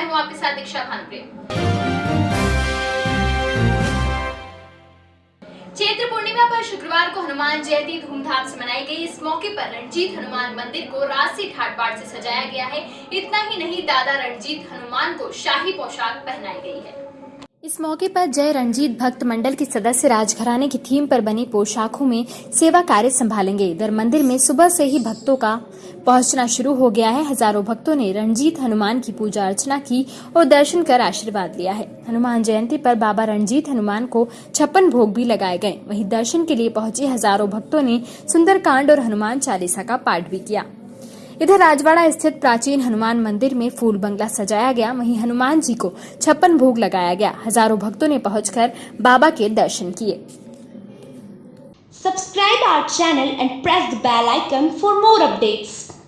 मैं हूँ आपके साथ दीक्षा भानुप्रिय चैत्र पूर्णिमा पर शुक्रवार को हनुमान जयंती धूमधाम से मनाई गई। इस मौके पर रणजीत हनुमान मंदिर को राशि ठाट से सजाया गया है। इतना ही नहीं, दादा रणजीत हनुमान को शाही पोशाक पहनाई गई है। इस मौके पर जय रंजीत भक्त मंडल के सदस्य राजघराने की थीम पर बनी पोशाकों में सेवा कार्य संभालेंगे। इधर मंदिर में सुबह से ही भक्तों का पहुँचना शुरू हो गया है। हज़ारों भक्तों ने रणजीत हनुमान की पूजा अर्चना की और दर्शन कर आशीर्वाद लिया है। हनुमान जयंती पर बाबा रणजीत हनुमान को छप्पन भोग भी लगाए गए। वहीं दर्शन के लिए पहुँचे हज़ारों भक्तों ने सुंदरकांड और हनुमान चालीसा का पाठ भी किया। इधर राजवाड़ा स्थित प्राचीन हनुमान मंदिर में फूल बंगला सजाया गया। वहीं हनुमान जी को छप्पन भोग लगाया गया। हज़ारों भक्तों ने पहुंचकर बाबा के दर्शन किए। Subscribe our channel and press the bell icon for more updates.